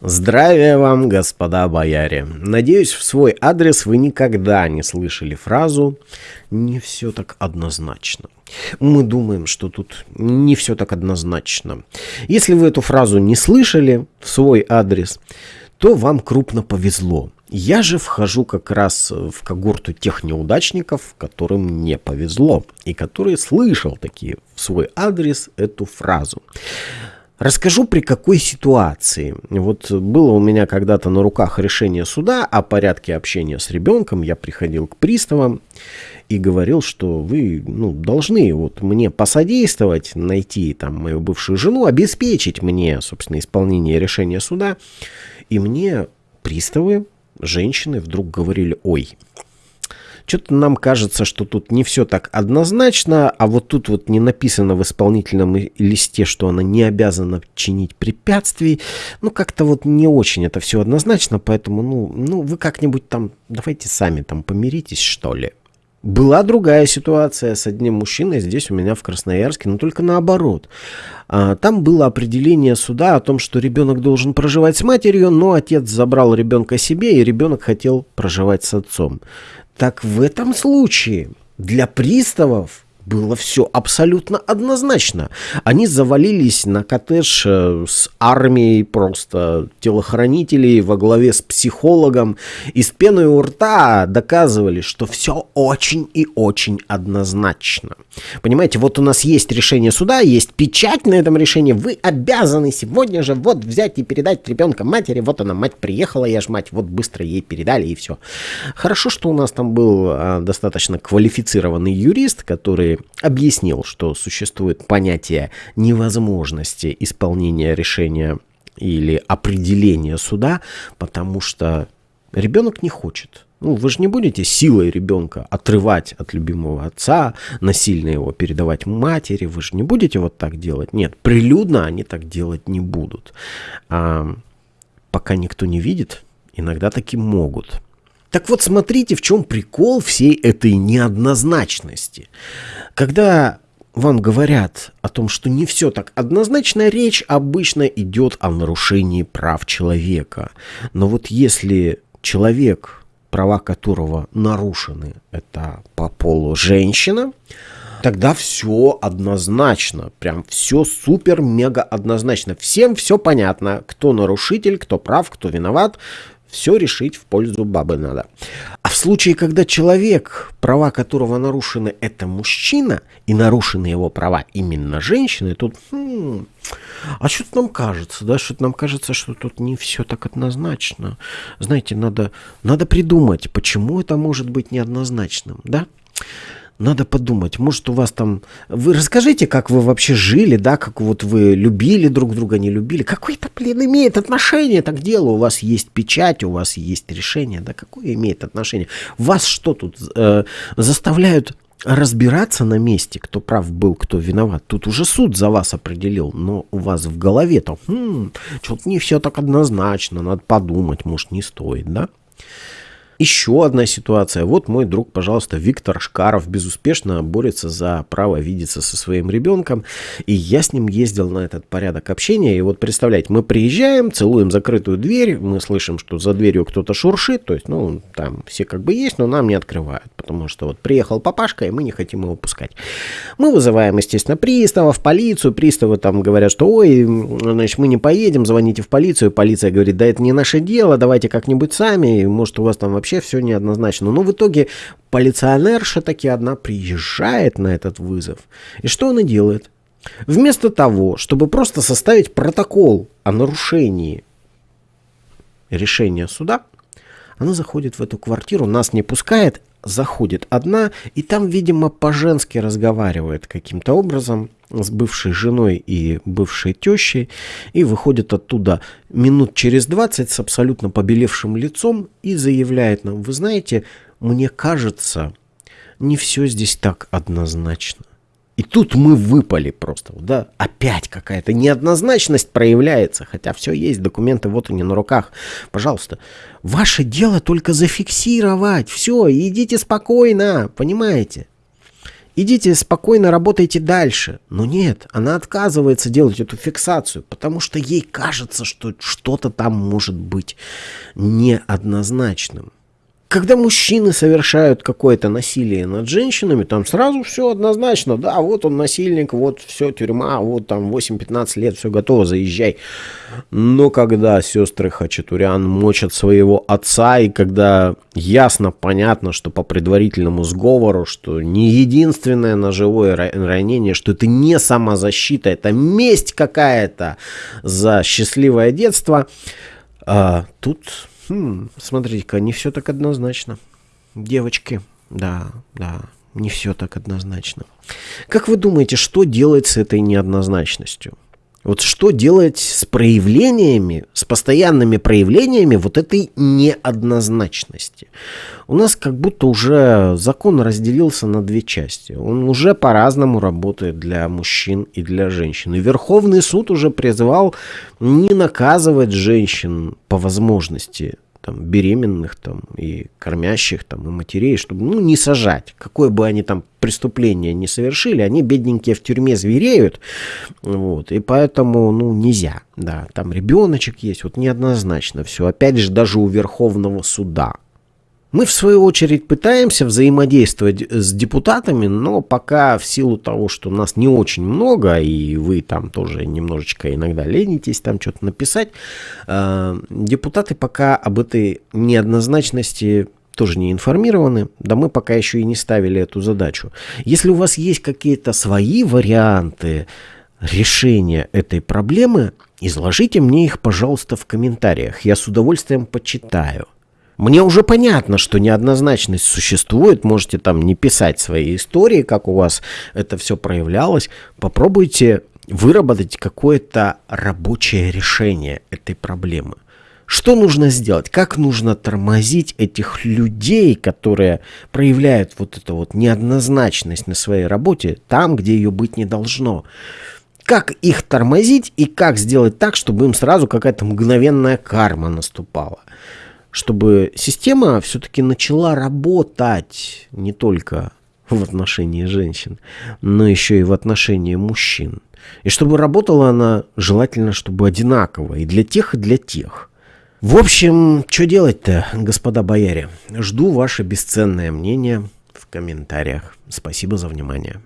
Здравия вам, господа бояре! Надеюсь, в свой адрес вы никогда не слышали фразу «не все так однозначно». Мы думаем, что тут не все так однозначно. Если вы эту фразу не слышали в свой адрес, то вам крупно повезло. Я же вхожу как раз в когорту тех неудачников, которым не повезло, и которые слышал такие в свой адрес эту фразу. Расскажу при какой ситуации. Вот было у меня когда-то на руках решение суда о порядке общения с ребенком. Я приходил к приставам и говорил, что вы ну, должны вот мне посодействовать, найти там мою бывшую жену, обеспечить мне, собственно, исполнение решения суда. И мне приставы, женщины вдруг говорили, ой, что-то нам кажется, что тут не все так однозначно, а вот тут вот не написано в исполнительном листе, что она не обязана чинить препятствий. Ну, как-то вот не очень это все однозначно, поэтому, ну, ну вы как-нибудь там, давайте сами там помиритесь, что ли. Была другая ситуация с одним мужчиной здесь у меня в Красноярске, но только наоборот. А, там было определение суда о том, что ребенок должен проживать с матерью, но отец забрал ребенка себе, и ребенок хотел проживать с отцом. Так в этом случае для приставов было все абсолютно однозначно. Они завалились на коттедж э, с армией просто телохранителей во главе с психологом и с пеной у рта доказывали, что все очень и очень однозначно. Понимаете, вот у нас есть решение суда, есть печать на этом решении, вы обязаны сегодня же вот взять и передать ребенка матери, вот она, мать приехала, я ж мать, вот быстро ей передали и все. Хорошо, что у нас там был а, достаточно квалифицированный юрист, который объяснил, что существует понятие невозможности исполнения решения или определения суда, потому что ребенок не хочет. Ну, вы же не будете силой ребенка отрывать от любимого отца, насильно его передавать матери, вы же не будете вот так делать. Нет, прилюдно они так делать не будут. А, пока никто не видит, иногда таки могут. Так вот, смотрите, в чем прикол всей этой неоднозначности. Когда вам говорят о том, что не все так однозначно, речь обычно идет о нарушении прав человека. Но вот если человек, права которого нарушены, это по полу женщина, тогда все однозначно. Прям все супер-мега однозначно. Всем все понятно, кто нарушитель, кто прав, кто виноват. Все решить в пользу бабы надо. А в случае, когда человек, права которого нарушены, это мужчина, и нарушены его права именно женщины, тут... Хм, а что-то нам кажется, да, что-то нам кажется, что тут не все так однозначно. Знаете, надо, надо придумать, почему это может быть неоднозначным, да? Надо подумать, может у вас там... Вы расскажите, как вы вообще жили, да, как вот вы любили друг друга, не любили. Какое это, блин, имеет отношение так к делу? У вас есть печать, у вас есть решение, да, какое имеет отношение? Вас что тут э, заставляют разбираться на месте, кто прав был, кто виноват. Тут уже суд за вас определил, но у вас в голове-то, хм, что-то не все так однозначно, надо подумать, может, не стоит, да? Еще одна ситуация. Вот мой друг, пожалуйста, Виктор Шкаров безуспешно борется за право видеться со своим ребенком. И я с ним ездил на этот порядок общения. И вот представляете, мы приезжаем, целуем закрытую дверь, мы слышим, что за дверью кто-то шуршит. То есть, ну, там все как бы есть, но нам не открывают. Потому что вот приехал папашка, и мы не хотим его пускать. Мы вызываем, естественно, приставов, полицию. Приставы там говорят, что ой, значит, мы не поедем, звоните в полицию. Полиция говорит, да это не наше дело, давайте как-нибудь сами. Может, у вас там вообще вообще все неоднозначно. Но в итоге полиционерша таки одна приезжает на этот вызов. И что она делает? Вместо того, чтобы просто составить протокол о нарушении решения суда, она заходит в эту квартиру, нас не пускает, заходит одна, и там, видимо, по-женски разговаривает каким-то образом с бывшей женой и бывшей тещей, и выходит оттуда минут через 20 с абсолютно побелевшим лицом и заявляет нам, вы знаете, мне кажется, не все здесь так однозначно. И тут мы выпали просто, да, опять какая-то неоднозначность проявляется, хотя все есть, документы вот они на руках. Пожалуйста, ваше дело только зафиксировать, все, идите спокойно, понимаете? Идите спокойно работайте дальше. Но нет, она отказывается делать эту фиксацию, потому что ей кажется, что что-то там может быть неоднозначным. Когда мужчины совершают какое-то насилие над женщинами, там сразу все однозначно. Да, вот он насильник, вот все, тюрьма, вот там 8-15 лет, все готово, заезжай. Но когда сестры Хачатурян мочат своего отца, и когда ясно, понятно, что по предварительному сговору, что не единственное ножевое ранение, что это не самозащита, это месть какая-то за счастливое детство, а, тут Хм, смотрите-ка, не все так однозначно. Девочки, да, да, не все так однозначно. Как вы думаете, что делать с этой неоднозначностью? Вот что делать с проявлениями, с постоянными проявлениями вот этой неоднозначности? У нас как будто уже закон разделился на две части. Он уже по-разному работает для мужчин и для женщин. И Верховный суд уже призвал не наказывать женщин по возможности там, беременных там, и кормящих там, и матерей, чтобы ну, не сажать. Какое бы они там преступление не совершили, они, бедненькие, в тюрьме звереют. Вот, и поэтому ну, нельзя. Да, там ребеночек есть, вот неоднозначно все. Опять же, даже у Верховного суда мы, в свою очередь, пытаемся взаимодействовать с депутатами, но пока в силу того, что нас не очень много, и вы там тоже немножечко иногда ленитесь там что-то написать, э, депутаты пока об этой неоднозначности тоже не информированы, да мы пока еще и не ставили эту задачу. Если у вас есть какие-то свои варианты решения этой проблемы, изложите мне их, пожалуйста, в комментариях. Я с удовольствием почитаю. Мне уже понятно, что неоднозначность существует. Можете там не писать свои истории, как у вас это все проявлялось. Попробуйте выработать какое-то рабочее решение этой проблемы. Что нужно сделать? Как нужно тормозить этих людей, которые проявляют вот эту вот неоднозначность на своей работе там, где ее быть не должно? Как их тормозить и как сделать так, чтобы им сразу какая-то мгновенная карма наступала? Чтобы система все-таки начала работать не только в отношении женщин, но еще и в отношении мужчин. И чтобы работала она желательно, чтобы одинаково и для тех, и для тех. В общем, что делать-то, господа бояре? Жду ваше бесценное мнение в комментариях. Спасибо за внимание.